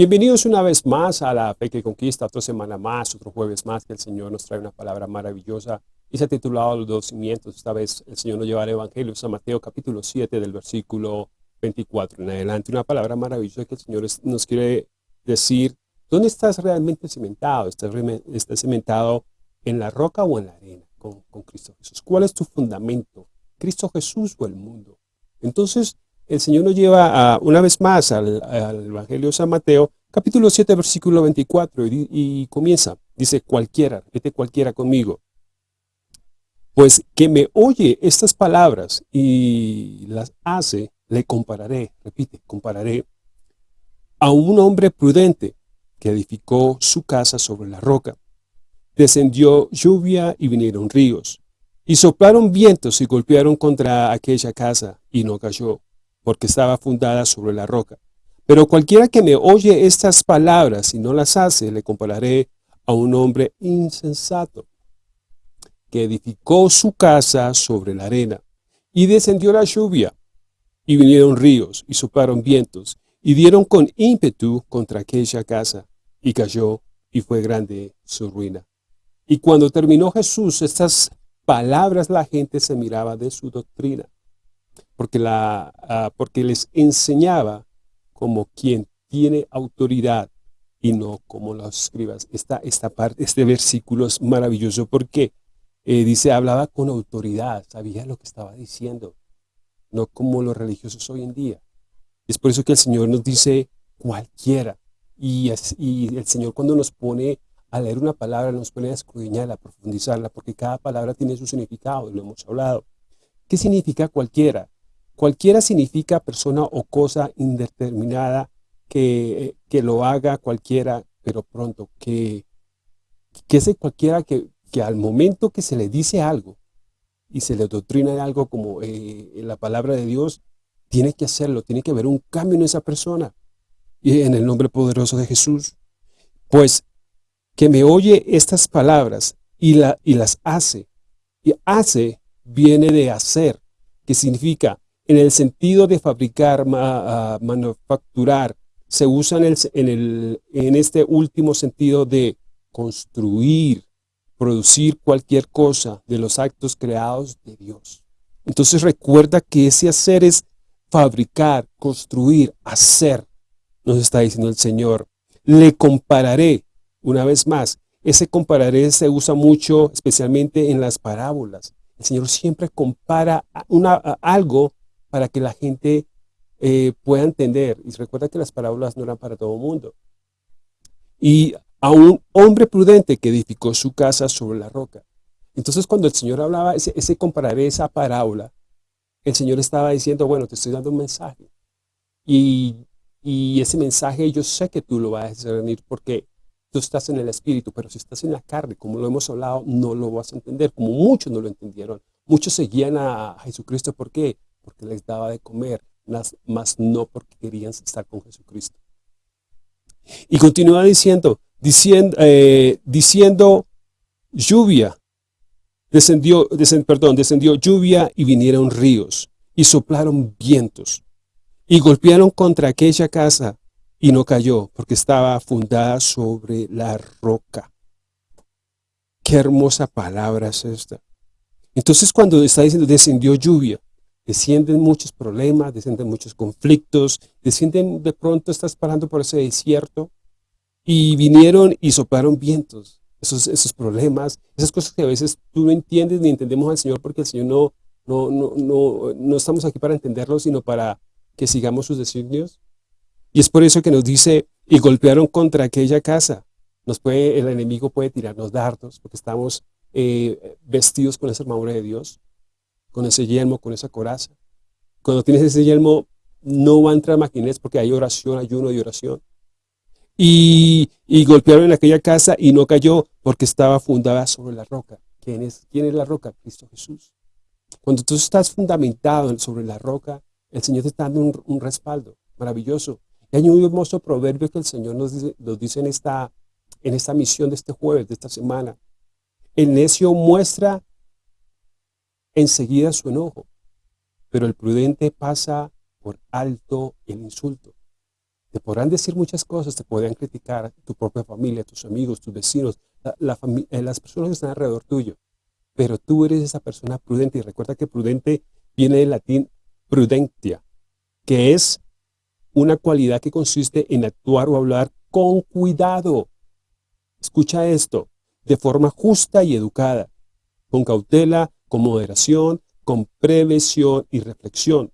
Bienvenidos una vez más a la Fe que Conquista, otra semana más, otro jueves más que el Señor nos trae una palabra maravillosa y se ha titulado Los dos cimientos. Esta vez el Señor nos lleva al Evangelio, San Mateo capítulo 7 del versículo 24 en adelante. Una palabra maravillosa que el Señor nos quiere decir, ¿dónde estás realmente cimentado? ¿Estás, estás cimentado en la roca o en la arena con, con Cristo Jesús? ¿Cuál es tu fundamento? ¿Cristo Jesús o el mundo? Entonces, el Señor nos lleva a, una vez más al, Evangelio de San Mateo, capítulo 7, versículo 24, y, comienza, dice cualquiera, repite cualquiera conmigo. Pues que me oye estas palabras y las hace, le compararé, repite, compararé a un hombre prudente que edificó su casa sobre la roca. Descendió lluvia y vinieron ríos, y soplaron vientos y golpearon contra aquella casa, y no cayó, porque estaba fundada sobre la roca. Pero cualquiera que me oye estas palabras y no las hace, le compararé a un hombre insensato, que edificó su casa sobre la arena. Y descendió la lluvia, y vinieron ríos, y soplaron vientos, y dieron con ímpetu contra aquella casa, y cayó, y fue grande su ruina. Y cuando terminó Jesús estas palabras, la gente se miraba de su doctrina porque, la, ah, porque les enseñaba como quien tiene autoridad y no como los escribas. Esta, esta parte, este versículo es maravilloso porque eh, dice, hablaba con autoridad, sabía lo que estaba diciendo, no como los religiosos hoy en día. Es por eso que el Señor nos dice cualquiera. Y, el Señor cuando nos pone a leer una palabra, nos pone a escudriñarla, a profundizarla, porque cada palabra tiene su significado, lo hemos hablado. ¿Qué significa cualquiera? Cualquiera significa persona o cosa indeterminada que, que lo haga cualquiera, pero pronto, que, que es cualquiera que, que al momento que se le dice algo y se le doctrina algo como eh, la palabra de Dios, tiene que hacerlo, tiene que haber un cambio en esa persona. Y en el nombre poderoso de Jesús. Pues que me oye estas palabras y, la, y las hace. Y hace viene de hacer, que significa en el sentido de fabricar, manufacturar, se usa en, este último sentido de construir, producir cualquier cosa de los actos creados de Dios. Entonces recuerda que ese hacer es fabricar, construir, hacer, nos está diciendo el Señor. Le compararé, una vez más, ese compararé se usa mucho, especialmente en las parábolas. El Señor siempre compara una, algo para que la gente eh, pueda entender. Y recuerda que las parábolas no eran para todo el mundo. Y a un hombre prudente que edificó su casa sobre la roca. Entonces cuando el Señor hablaba, ese, ese compararé esa parábola, el Señor estaba diciendo, bueno, te estoy dando un mensaje. Y, y ese mensaje yo sé que tú lo vas a discernir porque tú estás en el Espíritu, pero si estás en la carne, como lo hemos hablado, no lo vas a entender, como muchos no lo entendieron. Muchos seguían a Jesucristo, ¿por qué? Porque les daba de comer, más no porque querían estar con Jesucristo. Y continúa diciendo, diciendo, eh, diciendo lluvia, descendió, perdón, descendió lluvia y vinieron ríos, y soplaron vientos, y golpearon contra aquella casa, y no cayó, porque estaba fundada sobre la roca. Qué hermosa palabra es esta. Entonces cuando está diciendo descendió lluvia, descienden muchos problemas, descienden muchos conflictos, descienden de pronto, estás parando por ese desierto y vinieron y soplaron vientos, esos, esos problemas, esas cosas que a veces tú no entiendes ni entendemos al Señor porque el Señor no, no, no, no, no estamos aquí para entenderlo, sino para que sigamos sus designios. Y es por eso que nos dice, y golpearon contra aquella casa. El enemigo puede tirarnos dardos porque estamos eh, vestidos con esa armadura de Dios con ese yelmo, con esa coraza. Cuando tienes ese yelmo, no va a entrar maquinés porque hay oración, ayuno y oración. Y, golpearon en aquella casa y no cayó porque estaba fundada sobre la roca. ¿Quién es, quién es la roca? Cristo Jesús. Cuando tú estás fundamentado sobre la roca, el Señor te está dando un, respaldo maravilloso. Y hay un hermoso proverbio que el Señor nos dice, nos dice en, esta, en esta misión de este jueves, de esta semana. El necio muestra enseguida su enojo, pero el prudente pasa por alto el insulto. Te podrán decir muchas cosas, te podrán criticar tu propia familia, tus amigos, tus vecinos, eh, las personas que están alrededor tuyo. Pero tú eres esa persona prudente. Y recuerda que prudente viene del latín prudentia, que es una cualidad que consiste en actuar o hablar con cuidado. Escucha esto, de forma justa y educada, con cautela, con moderación, con prevención y reflexión,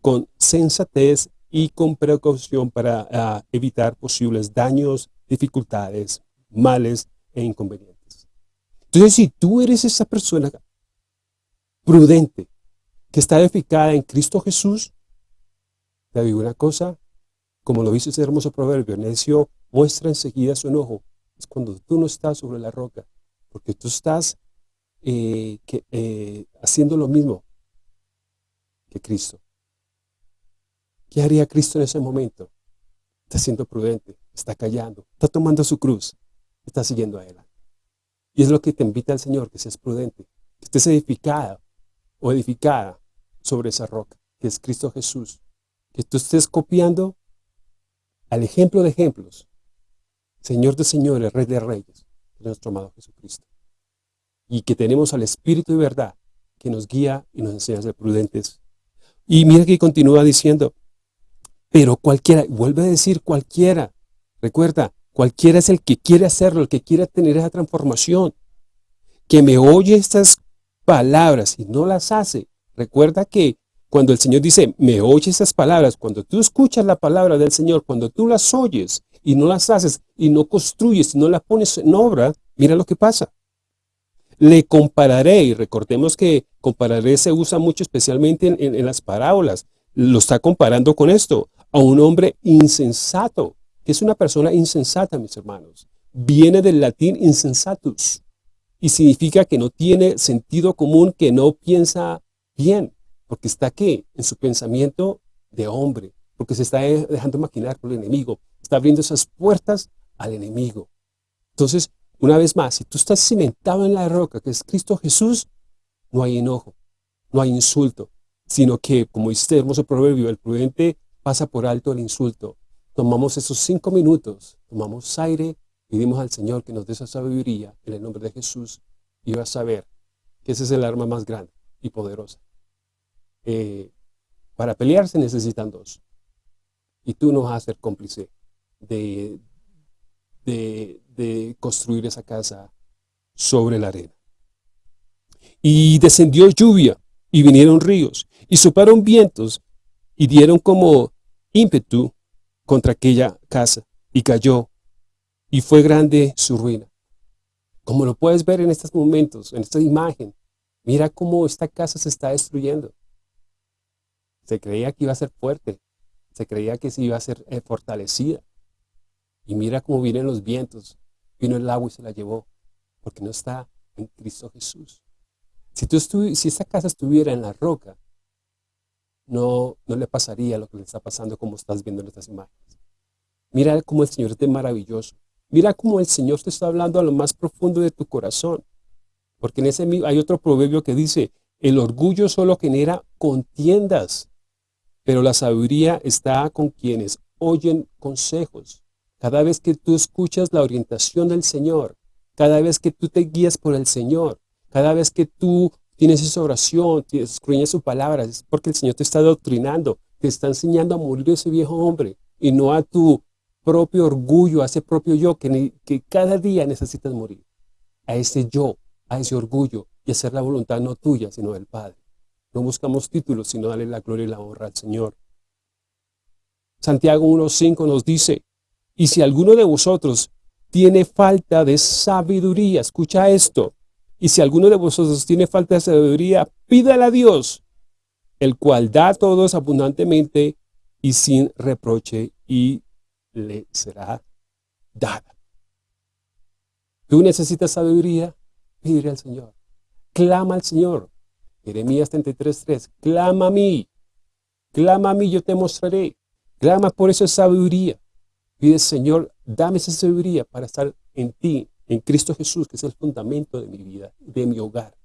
con sensatez y con precaución para ah, evitar posibles daños, dificultades, males e inconvenientes. Entonces, si tú eres esa persona prudente, que está edificada en Cristo Jesús, te digo una cosa, como lo dice ese hermoso proverbio, necio muestra enseguida su enojo, es cuando tú no estás sobre la roca, porque tú estás eh, eh, haciendo lo mismo que Cristo. ¿Qué haría Cristo en ese momento? Está siendo prudente, está callando, está tomando su cruz, está siguiendo a Él. Y es lo que te invita el Señor, que seas prudente, que estés edificada o edificada sobre esa roca, que es Cristo Jesús. Que tú estés copiando al ejemplo de ejemplos, Señor de señores, Rey de reyes, nuestro amado Jesucristo. Y que tenemos al Espíritu de verdad, que nos guía y nos enseña a ser prudentes. Y mira que continúa diciendo, pero cualquiera, vuelve a decir cualquiera, recuerda, cualquiera es el que quiere hacerlo, el que quiere tener esa transformación, que me oye estas palabras y no las hace. Recuerda que cuando el Señor dice, me oye estas palabras, cuando tú escuchas la palabra del Señor, cuando tú las oyes y no las haces y no construyes y no las pones en obra, mira lo que pasa. Le compararé, y recordemos que compararé se usa mucho especialmente en las parábolas, lo está comparando con esto a un hombre insensato, que es una persona insensata, mis hermanos. Viene del latín insensatus y significa que no tiene sentido común, que no piensa bien, porque está aquí en su pensamiento de hombre, porque se está dejando maquinar por el enemigo, está abriendo esas puertas al enemigo. Entonces, una vez más, si tú estás cimentado en la roca, que es Cristo Jesús, no hay enojo, no hay insulto, sino que, como dice este hermoso proverbio, el prudente pasa por alto el insulto. Tomamos esos cinco minutos, tomamos aire, pedimos al Señor que nos dé esa sabiduría en el nombre de Jesús y vas a saber que ese es el arma más grande y poderosa. Eh, para pelear se necesitan dos. Y tú no vas a ser cómplice de, de, construir esa casa sobre la arena. Y descendió lluvia, y vinieron ríos, y soplaron vientos, y dieron como ímpetu contra aquella casa y cayó y fue grande su ruina. Como lo puedes ver en estos momentos, en esta imagen, mira cómo esta casa se está destruyendo. Se creía que iba a ser fuerte, se creía que se iba a ser eh, fortalecida. Y mira cómo vienen los vientos, vino el agua y se la llevó, porque no está en Cristo Jesús. Si, tú si esta casa estuviera en la roca, no, no le pasaría lo que le está pasando como estás viendo en estas imágenes. Mira cómo el Señor es maravilloso. Mira cómo el Señor te está hablando a lo más profundo de tu corazón. Porque en ese hay otro proverbio que dice, el orgullo solo genera contiendas, pero la sabiduría está con quienes oyen consejos. Cada vez que tú escuchas la orientación del Señor, cada vez que tú te guías por el Señor, cada vez que tú tienes esa oración, escudriñas su palabra, es porque el Señor te está doctrinando, te está enseñando a morir ese viejo hombre y no a tu propio orgullo, a ese propio yo que, que cada día necesitas morir. A ese yo, a ese orgullo y hacer la voluntad no tuya, sino del Padre. No buscamos títulos, sino darle la gloria y la honra al Señor. Santiago 1.5 nos dice, y si alguno de vosotros tiene falta de sabiduría, escucha esto, y si alguno de vosotros tiene falta de sabiduría, pídala a Dios, el cual da a todos abundantemente y sin reproche, y le será dada. ¿Tú necesitas sabiduría? Pídele al Señor. Clama al Señor. Jeremías 33.3. Clama a mí. Clama a mí, yo te mostraré. Clama por esa sabiduría. Pide, Señor, dame esa sabiduría para estar en ti, en Cristo Jesús, que es el fundamento de mi vida, de mi hogar.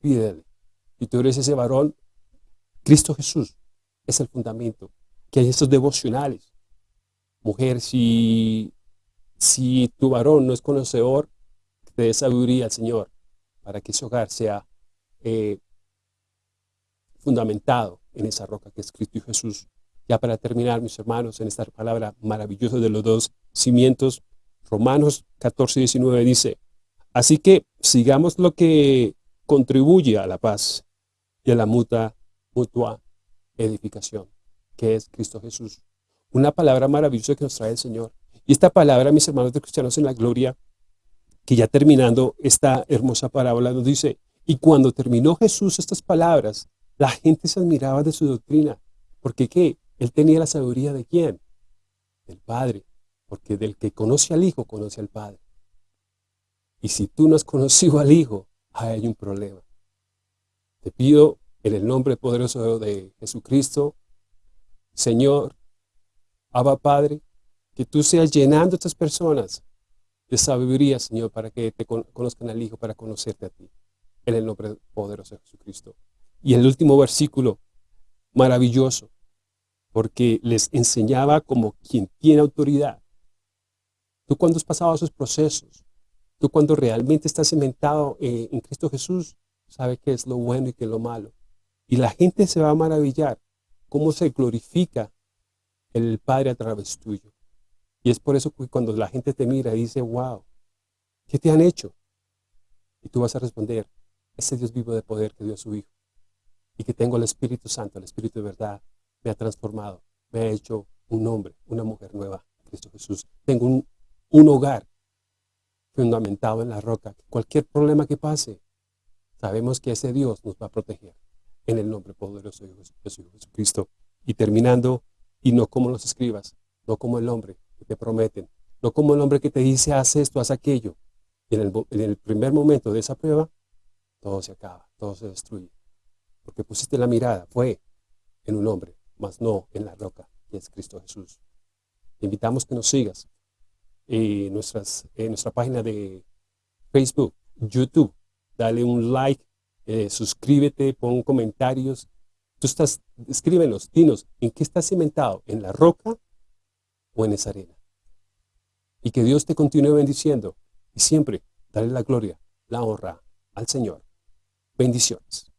Pídele. Y tú eres ese varón, Cristo Jesús es el fundamento. Que hay estos devocionales. Mujer, si, si tu varón no es conocedor, te dé sabiduría al Señor para que ese hogar sea eh, fundamentado en esa roca que es Cristo y Jesús. Ya para terminar, mis hermanos, en esta palabra maravillosa de los dos cimientos, Romanos 14, 19 dice, Así que sigamos lo que contribuye a la paz y a la mutua, mutua edificación, que es Cristo Jesús. Una palabra maravillosa que nos trae el Señor. Y esta palabra, mis hermanos de cristianos en la gloria, que ya terminando esta hermosa parábola nos dice, y cuando terminó Jesús estas palabras, la gente se admiraba de su doctrina. Porque ¿qué? Él tenía la sabiduría de quién? Del Padre. Porque del que conoce al Hijo, conoce al Padre. Y si tú no has conocido al Hijo, hay un problema. Te pido en el nombre poderoso de Jesucristo, Señor, Abba Padre, que tú seas llenando a estas personas de sabiduría, Señor, para que te conozcan al Hijo, para conocerte a ti. En el nombre poderoso de Jesucristo. Y el último versículo, maravilloso, porque les enseñaba como quien tiene autoridad. Tú cuando has pasado esos procesos, tú cuando realmente estás cimentado eh, en Cristo Jesús, sabes qué es lo bueno y qué es lo malo. Y la gente se va a maravillar cómo se glorifica el Padre a través tuyo. Y es por eso que cuando la gente te mira y dice, wow, ¿qué te han hecho? Y tú vas a responder, ese Dios vivo de poder que dio a su Hijo. Y que tengo el Espíritu Santo, el Espíritu de verdad, me ha transformado, me ha hecho un hombre, una mujer nueva, Cristo Jesús. Tengo un, un hogar fundamentado en la roca. Cualquier problema que pase, sabemos que ese Dios nos va a proteger en el nombre poderoso de Jesucristo. Y terminando, y no como los escribas, no como el hombre que te prometen, no como el hombre que te dice, haz esto, haz aquello. Y en el, en el primer momento de esa prueba, todo se acaba, todo se destruye. Porque pusiste la mirada, fue en un hombre, mas no en la roca, que es Cristo Jesús. Te invitamos que nos sigas en, nuestras, nuestra página de Facebook, YouTube. Dale un like, eh, suscríbete, pon comentarios. Tú estás, escríbenos, dinos, ¿en qué estás cimentado? ¿En la roca o en esa arena? Y que Dios te continúe bendiciendo. Y siempre dale la gloria, la honra al Señor. Bendiciones.